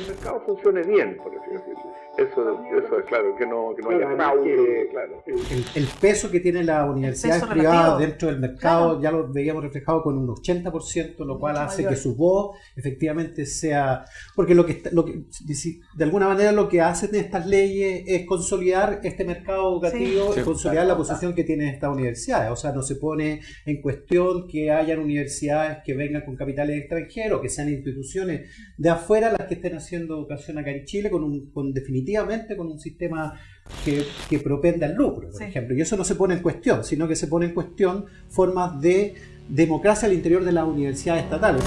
el mercado funcione bien, por así decirlo. Eso, eso es claro, que no, que no haya fraude, claro. El, peso que tiene la universidad privada dentro del mercado ya lo veíamos reflejado con un 80%, lo cual hace que su voz efectivamente sea... Porque lo que, lo que de alguna manera lo que hacen estas leyes es consolidar este mercado educativo y consolidar la posición que tienen estas universidades. O sea, no se pone en cuestión que hayan universidades que vengan con capitales extranjeros, que sean instituciones de afuera las que estén haciendo educación acá en Chile con, un, con definitivamente con un sistema que, que propende al lucro, por ejemplo. Y eso no se pone en cuestión, sino que se pone en cuestión formas de democracia al interior de las universidades estatales.